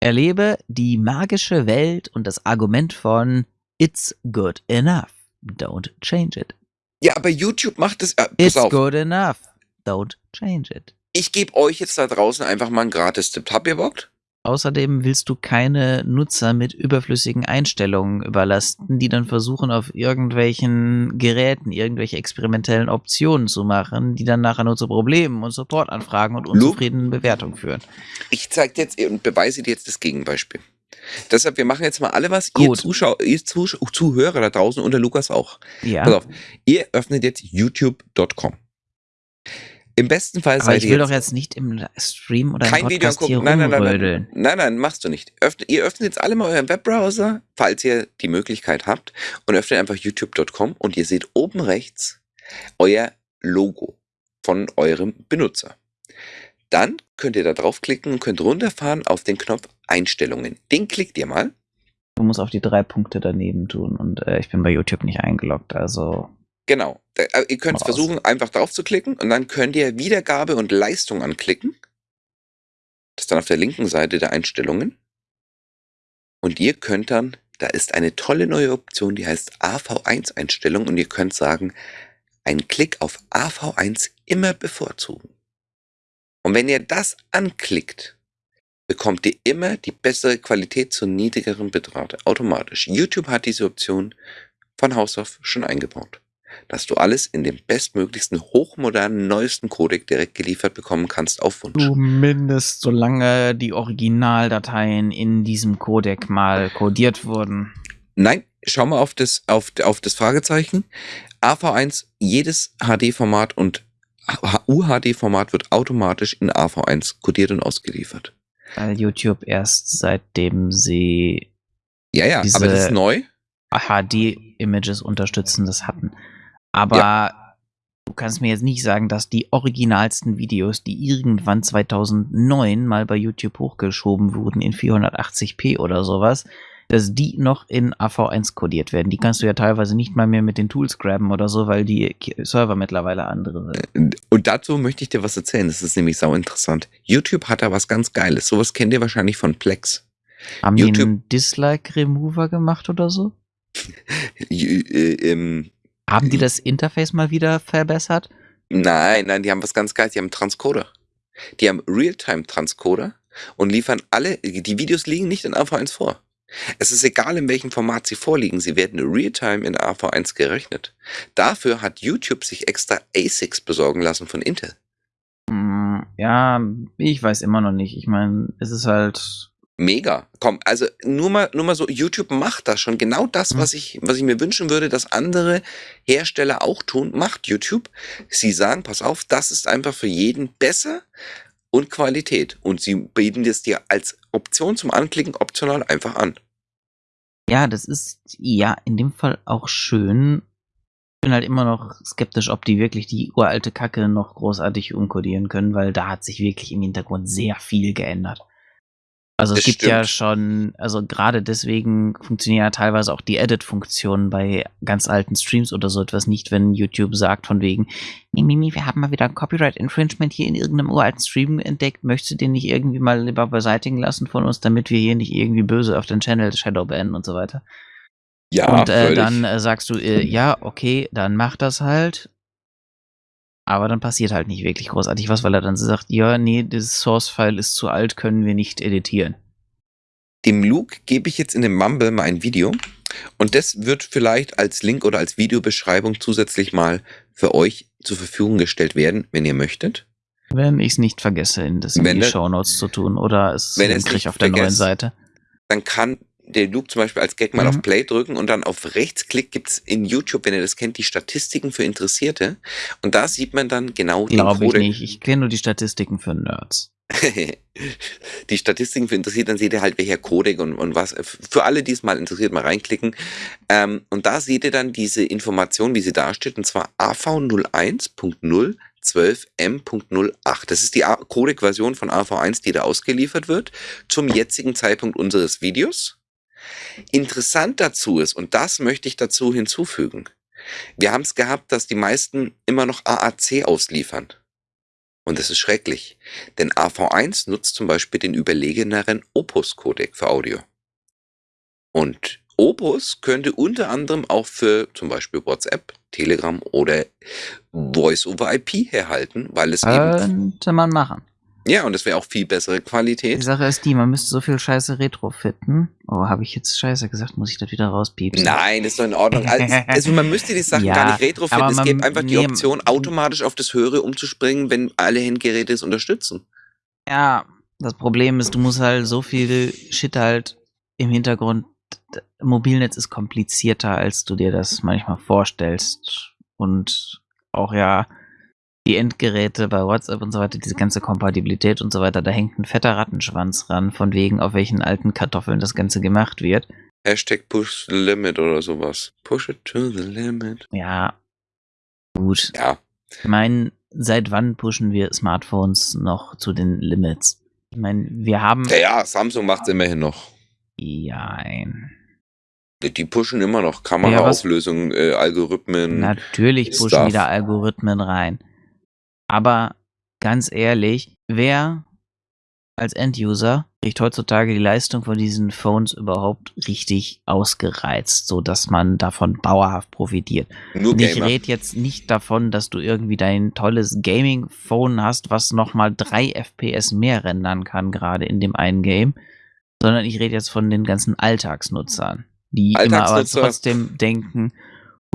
Erlebe die magische Welt und das Argument von It's good enough. Don't change it.
Ja, aber YouTube macht es. Äh,
It's
auf,
good enough. Don't change it.
Ich gebe euch jetzt da draußen einfach mal einen Gratis-Tipp. Habt ihr Bock?
Außerdem willst du keine Nutzer mit überflüssigen Einstellungen überlasten, die dann versuchen, auf irgendwelchen Geräten irgendwelche experimentellen Optionen zu machen, die dann nachher nur zu Problemen und Supportanfragen und unzufriedenen Bewertungen führen.
Ich zeige dir jetzt und beweise dir jetzt das Gegenbeispiel. Deshalb, wir machen jetzt mal alle was. Ihr,
Gut.
Zuschauer, ihr Zusch Zuhörer da draußen und der Lukas auch.
Ja.
Pass auf, ihr öffnet jetzt youtube.com. Im besten Fall
Aber
seid
ich will doch jetzt nicht im Stream oder im
kein Video
Podcast hier
angucken. Nein, nein, nein, nein,
rumrödeln.
nein, nein, machst du nicht. Ihr öffnet jetzt alle mal euren Webbrowser, falls ihr die Möglichkeit habt, und öffnet einfach youtube.com und ihr seht oben rechts euer Logo von eurem Benutzer. Dann könnt ihr da draufklicken und könnt runterfahren auf den Knopf Einstellungen. Den klickt ihr mal.
Du musst auf die drei Punkte daneben tun und äh, ich bin bei YouTube nicht eingeloggt, also
Genau. Äh, ihr könnt
raus.
versuchen, einfach drauf zu klicken und dann könnt ihr Wiedergabe und Leistung anklicken. Das ist dann auf der linken Seite der Einstellungen. Und ihr könnt dann, da ist eine tolle neue Option, die heißt AV1-Einstellung und ihr könnt sagen, einen Klick auf AV1 immer bevorzugen. Und wenn ihr das anklickt, bekommt ihr immer die bessere Qualität zu niedrigeren Bitrate, automatisch. YouTube hat diese Option von Haus auf schon eingebaut dass du alles in dem bestmöglichsten, hochmodernen, neuesten Codec direkt geliefert bekommen kannst auf Wunsch.
Zumindest solange die Originaldateien in diesem Codec mal codiert wurden.
Nein, schau mal auf das, auf, auf das Fragezeichen. AV1, jedes HD-Format und UHD-Format wird automatisch in AV1 codiert und ausgeliefert.
Weil YouTube erst seitdem sie
Ja, ja,
Diese-
aber das ist neu.
HD-Images unterstützen, das hatten. Aber du kannst mir jetzt nicht sagen, dass die originalsten Videos, die irgendwann 2009 mal bei YouTube hochgeschoben wurden in 480p oder sowas, dass die noch in AV1 codiert werden. Die kannst du ja teilweise nicht mal mehr mit den Tools graben oder so, weil die Server mittlerweile andere sind.
Und dazu möchte ich dir was erzählen. Das ist nämlich sau interessant. YouTube hat da was ganz Geiles. Sowas kennt ihr wahrscheinlich von Plex.
Haben die
YouTube-
einen Dislike-Remover gemacht oder so? Haben die das Interface mal wieder verbessert?
Nein, nein, die haben was ganz Geiles. Die haben Transcoder. Die haben Realtime-Transcoder und liefern alle, die Videos liegen nicht in AV1 vor. Es ist egal, in welchem Format sie vorliegen, sie werden Realtime in AV1 gerechnet. Dafür hat YouTube sich extra ASICs besorgen lassen von Intel.
Mm, Ja, ich weiß immer noch nicht. Ich meine, es ist halt.
Mega. Komm, also nur mal, nur mal so, YouTube macht das schon. Genau das,
Hm.
was ich, was ich mir wünschen würde, dass andere Hersteller auch tun, macht YouTube. Sie sagen, pass auf, das ist einfach für jeden besser und Qualität. Und sie bieten das dir als Option zum Anklicken optional einfach an.
Ja, das ist ja in dem Fall auch schön. Ich bin halt immer noch skeptisch, ob die wirklich die uralte Kacke noch großartig umkodieren können, weil da hat sich wirklich im Hintergrund sehr viel geändert. Also es
Das
gibt ja
stimmt.
schon, also gerade deswegen funktionieren ja teilweise auch die Edit-Funktionen bei ganz alten Streams oder so etwas nicht, wenn YouTube sagt von wegen, Mimimi, wir haben mal wieder ein Copyright-Infringement hier in irgendeinem uralten Stream entdeckt, möchtest du den nicht irgendwie mal lieber beseitigen lassen von uns, damit wir hier nicht irgendwie böse auf den Channel Shadow bannen und so weiter.
Ja,
und äh, dann äh, sagst du, äh, ja, okay, dann mach das halt. Aber dann passiert halt nicht wirklich großartig was, weil er dann sagt, ja, nee, das Source-File ist zu alt, können wir nicht editieren.
Dem Luke gebe ich jetzt in dem Mumble mal ein Video. Und das wird vielleicht als Link oder als Videobeschreibung zusätzlich mal für euch zur Verfügung gestellt werden, wenn ihr möchtet.
Wenn ich es nicht vergesse, in, das in
Wenn
die
der-
Shownotes zu tun oder es
Wenn es nicht
auf der neuen
vergesst.
Seite.
dann kann der Luke zum Beispiel als Gag mal
Mhm.
auf Play drücken und dann auf Rechtsklick gibt's in YouTube, wenn ihr das kennt, die Statistiken für Interessierte. Und da sieht man dann genau
Glaube ich
Codec.
nicht. Ich kenne nur die Statistiken für Nerds.
die Statistiken für interessiert, dann seht ihr halt, welcher Codec und, und was. Für alle, die es mal interessiert, mal reinklicken. Ähm, und da seht ihr dann diese Information, wie sie dasteht, und zwar AV01.0 12M.08. Das ist die Codec-Version von AV1, die da ausgeliefert wird, zum jetzigen Zeitpunkt unseres Videos. Interessant dazu ist, und das möchte ich dazu hinzufügen, wir haben es gehabt, dass die meisten immer noch AAC ausliefern. Und das ist schrecklich, denn AV1 nutzt zum Beispiel den überlegeneren Opus-Codec für Audio. Und Opus könnte unter anderem auch für zum Beispiel WhatsApp, Telegram oder Voice over IP herhalten, weil es eben.
Könnte man machen.
Ja, und es wäre auch viel bessere
Die
Qualität.
Sache ist die, man müsste so viel Scheiße retrofitten. Oh, habe ich jetzt Scheiße gesagt? Muss ich das wieder rauspiepsen?
Nein, ist doch in Ordnung. Also, also man müsste die Sachen
Ja,
gar nicht retrofitten. Es gäbe einfach die Option, automatisch auf das Höhere umzuspringen, wenn alle Endgeräte es unterstützen.
Ja, das Problem ist, du musst halt so viel Shit halt im Hintergrund. Mobilnetz ist komplizierter, als du dir das manchmal vorstellst. Und auch ja, die Endgeräte bei WhatsApp und so weiter, diese ganze Kompatibilität und so weiter, da hängt ein fetter Rattenschwanz ran, von wegen, auf welchen alten Kartoffeln das Ganze gemacht wird.
Hashtag push the limit oder sowas. Push it to the limit.
Ja, gut.
Ja,
Ich meine, seit wann pushen wir Smartphones noch zu den Limits? Ich meine, wir haben.
ja, ja Samsung macht es immerhin noch.
Ja, ein.
Die pushen immer noch Kameraauflösung, äh, Algorithmen.
Natürlich pushen
Stuff.
wieder Algorithmen rein. Aber ganz ehrlich, wer als Enduser kriegt heutzutage die Leistung von diesen Phones überhaupt richtig ausgereizt, so dass man davon dauerhaft profitiert?
Nur
ich rede jetzt nicht davon, dass du irgendwie dein tolles Gaming-Phone hast, was nochmal 3 FPS mehr rendern kann, gerade in dem einen Game, sondern ich rede jetzt von den ganzen Alltagsnutzern, die immer aber
Alltagsnutzer.
trotzdem denken,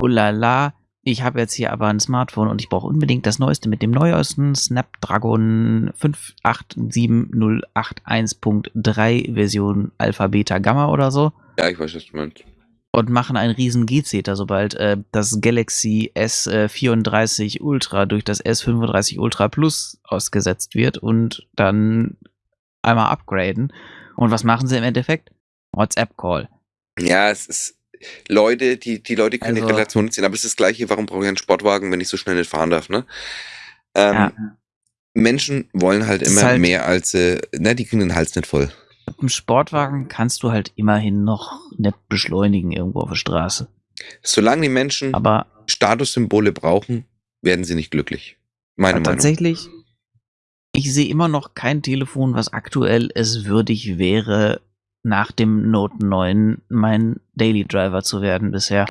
oh la la, ich habe jetzt hier aber ein Smartphone und ich brauche unbedingt das Neueste mit dem neuesten Snapdragon 58708.1.3 Version Alpha, Beta, Gamma oder so
Ja, ich weiß, was du meinst.
und machen einen riesen G-Zeter, sobald äh, das Galaxy S34 Ultra durch das S35 Ultra Plus ausgesetzt wird und dann einmal upgraden. Und was machen sie im Endeffekt? WhatsApp-Call.
Ja, es ist. Leute, die, die Leute können die
Also-
Relation ziehen, aber es ist das gleiche, warum brauche ich einen Sportwagen, wenn ich so schnell nicht fahren darf, ne? Ähm,
Ja.
Menschen wollen halt immer
halt-
mehr als, äh, ne, die kriegen den Hals nicht voll.
Mit dem Sportwagen kannst du halt immerhin noch nicht beschleunigen irgendwo auf der Straße.
Solange die Menschen
Aber
Statussymbole brauchen, werden sie nicht glücklich. Meine Meinung.
tatsächlich, ich sehe immer noch kein Telefon, was aktuell es würdig wäre, nach dem Note 9 mein Daily Driver zu werden bisher.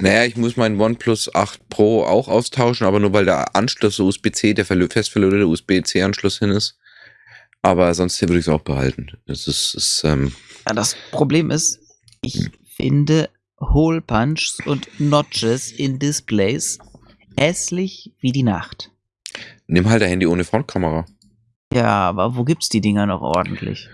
Naja, ich muss meinen OnePlus 8 Pro auch austauschen, aber nur weil der Anschluss USB-C, der fest verlötete USB-C-Anschluss hin ist. Aber sonst würde ich es auch behalten. Das ist, ist ähm,
Ja, das Problem ist, ich finde Hole Punches und Notches in Displays hässlich wie die Nacht.
nimm halt ein Handy ohne Frontkamera.
Ja, aber wo gibt's die Dinger noch ordentlich?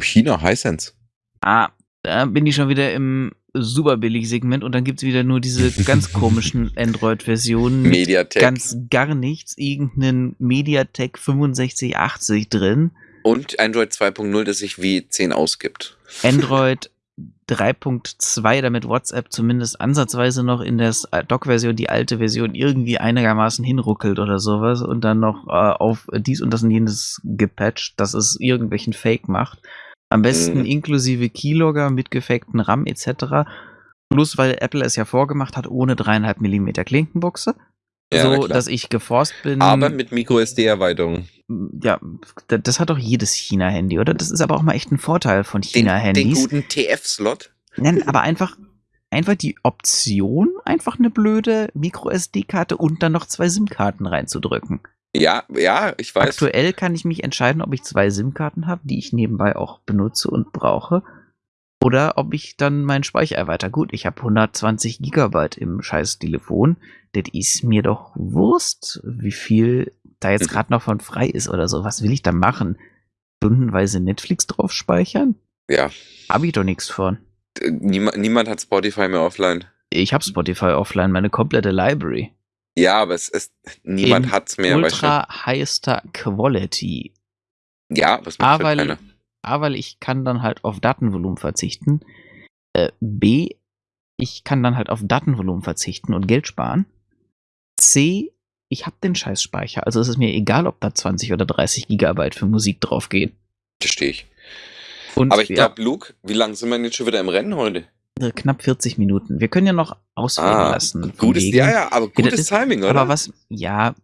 China, Hisense.
Ah, da bin ich schon wieder im super billig Segment und dann gibt's wieder nur diese ganz komischen Android-Versionen
Mediatek.
ganz gar nichts, irgendeinen MediaTek 6580 drin,
Und Android 2.0, das sich wie 10 ausgibt.
Android 3.2, damit WhatsApp zumindest ansatzweise noch in der Dock-Version, die alte Version, irgendwie einigermaßen hinruckelt oder sowas und dann noch äh, auf dies und das und jenes gepatcht, dass es irgendwelchen Fake macht. Am besten
Mhm.
inklusive Keylogger mit gefakten RAM etc. Plus, weil Apple es ja vorgemacht hat, ohne 3,5 mm Klinkenbuchse.
Ja,
so, dass ich geforst bin.
Aber mit Micro-SD-Erweiterung.
ja, da- das hat doch jedes China-Handy, oder? Das ist aber auch mal echt ein Vorteil von
Den, den
China-Handys.
guten TF-Slot.
Nein, aber einfach, einfach die Option, einfach eine blöde Micro-SD-Karte und dann noch zwei SIM-Karten reinzudrücken.
Ja, ja, ich weiß.
Aktuell kann ich mich entscheiden, ob ich zwei SIM-Karten habe, die ich nebenbei auch benutze und brauche. Oder ob ich dann meinen Speicher erweitere. Gut, ich habe 120 Gigabyte im scheiß Telefon. Das ist mir doch Wurst, wie viel da jetzt
Mhm.
gerade noch von frei ist oder so. Was will ich da machen? Stundenweise Netflix drauf speichern?
Ja.
Habe ich doch nichts von.
Äh, Niemand, niemand hat Spotify mehr offline.
Ich habe Spotify offline, meine komplette Library.
Ja, aber es ist, niemand
In
hat's mehr. weißt
Ultra highester Quality.
Ja, was macht halt
weil,
keiner.
A, weil ich kann dann halt auf Datenvolumen verzichten. Äh, B, ich kann dann halt auf Datenvolumen verzichten und Geld sparen. C, ich habe den Scheißspeicher. Also es ist mir egal, ob da 20 oder 30 Gigabyte für Musik draufgehen.
Verstehe ich.
Und
Aber ich
ja,
glaube, Luke, wie lange sind wir denn jetzt schon wieder im Rennen heute?
Äh, knapp 40 Minuten. Wir können ja noch lassen. von
Ah, gutes,
wegen.
ja, ja, aber gutes
ist-
Timing, oder?
Aber was, ja,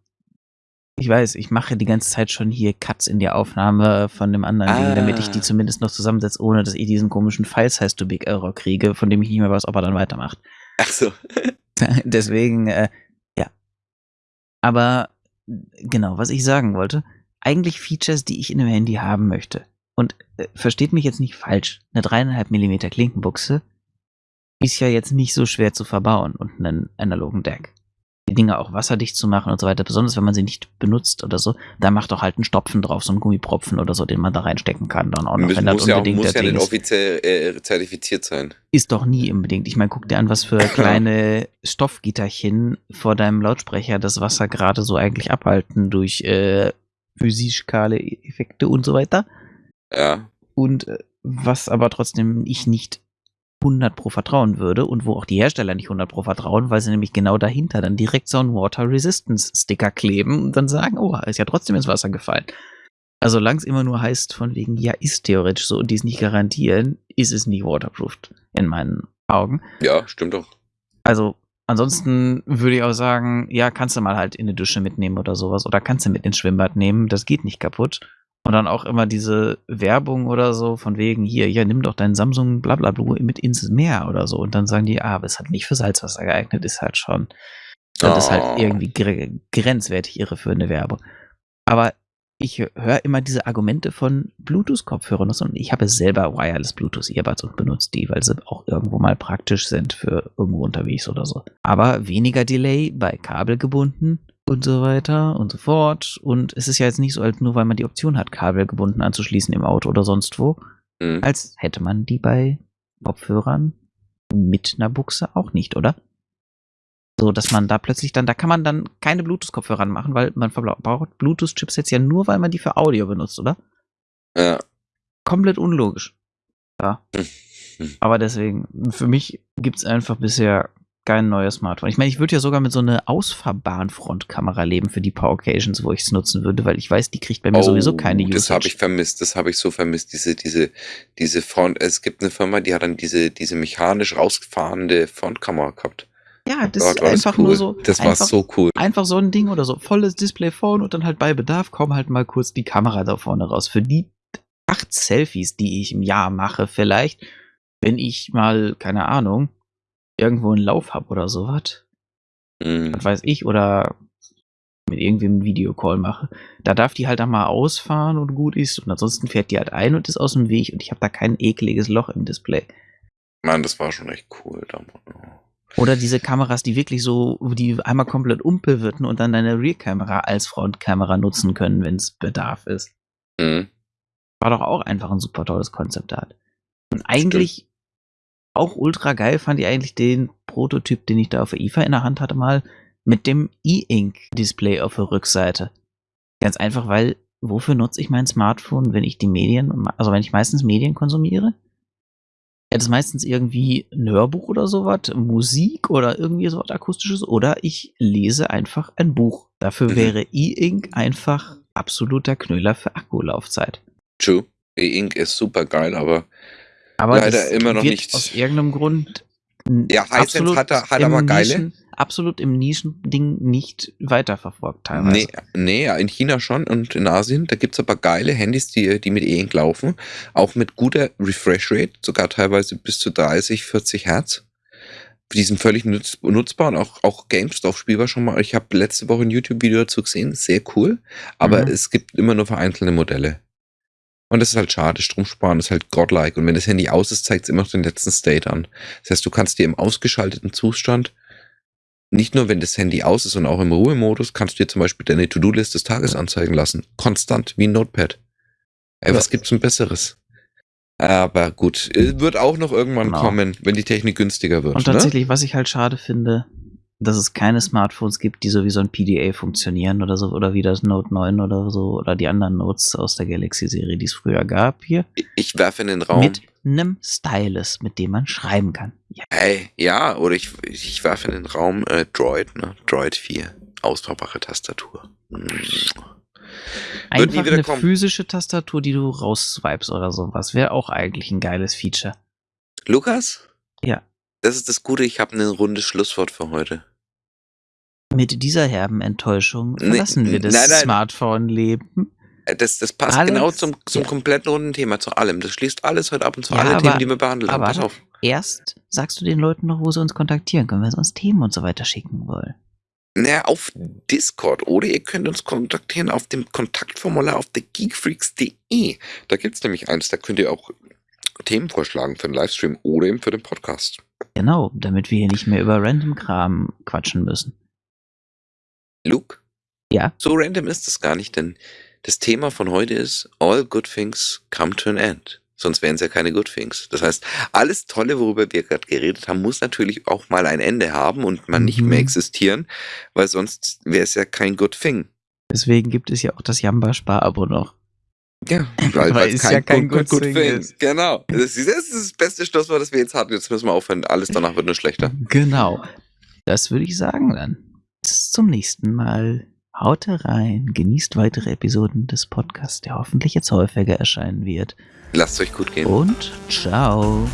ich weiß, ich mache die ganze Zeit schon hier Cuts in die Aufnahme von dem anderen Ding, damit ich die
Ah.
zumindest noch zusammensetze, ohne dass ich diesen komischen File-Size to Big Error kriege, von dem ich nicht mehr weiß, ob er dann weitermacht.
Ach so.
Deswegen, äh, ja. Aber genau, was ich sagen wollte, eigentlich Features, die ich in einem Handy haben möchte. Und äh, versteht mich jetzt nicht falsch, eine 3,5 mm Klinkenbuchse ist ja jetzt nicht so schwer zu verbauen und einen analogen Deck. Die Dinge auch wasserdicht zu machen und so weiter, besonders wenn man sie nicht benutzt oder so, da macht doch halt einen Stopfen drauf, so einen Gummipropfen oder so, den man da reinstecken kann, dann auch noch,
Muss,
wenn das
muss ja, auch,
unbedingt
muss ja nicht
ist.
offiziell äh, zertifiziert sein.
Ist doch nie unbedingt. Ich meine, guck dir an, was für kleine Stoffgitterchen vor deinem Lautsprecher das Wasser gerade so eigentlich abhalten durch äh, physikale Effekte und so weiter.
Ja.
Und äh, was aber trotzdem ich nicht 100 pro vertrauen würde und wo auch die Hersteller nicht 100 pro vertrauen, weil sie nämlich genau dahinter dann direkt so einen Water Resistance Sticker kleben und dann sagen, oh, ist ja trotzdem ins Wasser gefallen. Also solange es immer nur heißt von wegen, ja, ist theoretisch so und die es nicht garantieren, ist es nicht waterproofed in meinen Augen.
Ja, stimmt doch.
Also ansonsten würde ich auch sagen, ja, kannst du mal halt in eine Dusche mitnehmen oder sowas oder kannst du mit ins Schwimmbad nehmen, das geht nicht kaputt. Und dann auch immer diese Werbung oder so von wegen, hier, ja, nimm doch deinen Samsung blablabla mit ins Meer oder so. Und dann sagen die, ah, aber ist halt nicht für Salzwasser geeignet, ist halt schon, das ist
Oh.
halt irgendwie gre grenzwertig irreführende Werbung. Aber ich höre immer diese Argumente von Bluetooth-Kopfhörern und ich habe selber Wireless Bluetooth-Earbuds und benutze die, weil sie auch irgendwo mal praktisch sind für irgendwo unterwegs oder so. Aber weniger Delay bei Kabel gebunden und so weiter und so fort. Und es ist ja jetzt nicht so, als nur weil man die Option hat, Kabel gebunden anzuschließen im Auto oder sonst wo,
Mhm.
als hätte man die bei Kopfhörern mit einer Buchse auch nicht, oder? So, dass man da plötzlich dann, da kann man dann keine Bluetooth-Kopfhörer machen, weil man verbraucht Bluetooth-Chips jetzt ja nur, weil man die für Audio benutzt, oder?
Ja.
Komplett unlogisch. Ja.
Hm.
Aber deswegen, für mich gibt's einfach bisher kein neues Smartphone. Ich meine, ich würde ja sogar mit so einer ausfahrbaren Frontkamera leben für die paar Occasions, wo ich es nutzen würde, weil ich weiß, die kriegt bei mir sowieso keine Usage.
Oh, Das habe ich vermisst, das habe ich so vermisst, diese, diese, diese Front, es gibt eine Firma, die hat dann diese, diese mechanisch rausgefahrende Frontkamera gehabt.
ja, das
Gott,
ist
war das
einfach
cool.
nur so.
Das war
einfach,
so cool.
einfach so ein Ding oder so. Volles Display-Phone und dann halt bei Bedarf komm halt mal kurz die Kamera da vorne raus. Für die acht Selfies, die ich im Jahr mache, vielleicht, wenn ich mal, keine Ahnung, irgendwo einen Lauf hab oder sowas,
Mhm.
was weiß ich, oder mit irgendwem einen Videocall mache, da darf die halt dann mal ausfahren und gut ist und ansonsten fährt die halt ein und ist aus dem Weg und ich habe da kein ekliges Loch im Display.
Mann, das war schon echt cool damals.
Oder diese Kameras, die wirklich so, die einmal komplett umpivöten und dann deine Rear-Kamera als Frontkamera nutzen können, wenn es Bedarf ist.
Mhm.
War doch auch einfach ein super tolles Konzeptart. Und eigentlich auch ultra geil fand ich eigentlich den Prototyp, den ich da auf der IFA in der Hand hatte, mal mit dem E-Ink-Display auf der Rückseite. Ganz einfach, weil wofür nutze ich mein Smartphone, wenn ich die Medien, also wenn ich meistens Medien konsumiere? Ja, das ist meistens irgendwie ein Hörbuch oder sowas, Musik oder irgendwie sowas akustisches oder ich lese einfach ein Buch. Dafür
Mhm.
wäre E-Ink einfach absoluter Knüller für Akkulaufzeit.
True. E-Ink ist super geil, aber
Aber
Leider immer noch
wird
nicht.
aus irgendeinem Grund
Ja, Hisense hat er- hat aber geile.
Nischen, absolut im Nischending nicht weiterverfolgt teilweise.
nee, nee, ja, in China schon und in Asien. Da gibt's aber geile Handys, die, die mit E-Ink laufen. Auch mit guter Refresh-Rate, sogar teilweise bis zu 30, 40 Hertz. Die sind völlig nutz, nutzbar und auch, auch Games drauf spielbar schon mal. Ich habe letzte Woche ein YouTube-Video dazu gesehen, sehr cool. Aber
Mhm.
es gibt immer nur vereinzelte Modelle. Und das ist halt schade. Stromsparen ist halt godlike. Und wenn das Handy aus ist, zeigt es immer noch den letzten State an. Das heißt, du kannst dir im ausgeschalteten Zustand, nicht nur wenn das Handy aus ist, sondern auch im Ruhemodus, kannst du dir zum Beispiel deine To-Do-List des Tages anzeigen lassen. Konstant, wie ein Notepad. Ey,
Ja.
was gibt's denn Besseres? Aber gut, äh, wird auch noch irgendwann
Genau.
kommen, wenn die Technik günstiger wird.
Und
ne?
tatsächlich, was ich halt schade finde, dass es keine Smartphones gibt, die so wie so ein PDA funktionieren oder so, oder wie das Note 9 oder so, oder die anderen Notes aus der Galaxy-Serie, die es früher gab hier,
Ich werfe in den Raum.
mit einem Stylus, mit dem man schreiben kann. Ja,
Hey, ja, oder ich, ich werfe in den Raum äh, Droid, ne? Droid 4. ausbaubare Tastatur. Wird
Einfach eine
kommen.
physische Tastatur, die du rausswipes oder sowas. Wäre auch eigentlich ein geiles Feature.
Lukas?
Ja.
Das ist das Gute, ich habe ein rundes Schlusswort für heute.
Mit dieser herben Enttäuschung
Nee,
verlassen wir das. Smartphone-Leben.
Äh, Das, das passt
Alles-
genau zum, zum
ja.
kompletten runden Thema, zu allem. Das schließt alles heute ab und zu
Ja,
alle
aber-
Themen, die wir behandelt haben.
aber
Pass auf.
Erst sagst du den Leuten noch, wo sie uns kontaktieren können, wenn sie uns Themen und so weiter schicken wollen.
Naja, auf Discord oder ihr könnt uns kontaktieren auf dem Kontaktformular auf thegeekfreaks.de. Da gibt's nämlich eins, da könnt ihr auch Themen vorschlagen für den Livestream oder eben für den Podcast.
Genau, damit wir hier nicht mehr über Random-Kram quatschen müssen.
Luke?
Ja?
So random ist es gar nicht, denn das Thema von heute ist All good things come to an end. Sonst wären es ja keine good things. Das heißt, alles Tolle, worüber wir gerade geredet haben, muss natürlich auch mal ein Ende haben und man nicht
Mhm.
mehr existieren, weil sonst wäre es ja kein good thing.
Deswegen gibt es ja auch das Jamba-Spar-Abo noch.
Ja,
Weil
weil es
es ja kein good thing ist.
Genau. Das ist, das ist das beste Schlusswort, das wir jetzt hatten. Jetzt müssen wir aufhören. Alles danach wird nur schlechter.
Genau. Das würde ich sagen dann. Bis zum nächsten Mal. Haut rein, genießt weitere Episoden des Podcasts, der hoffentlich jetzt häufiger erscheinen wird.
Lasst euch gut gehen.
Und ciao.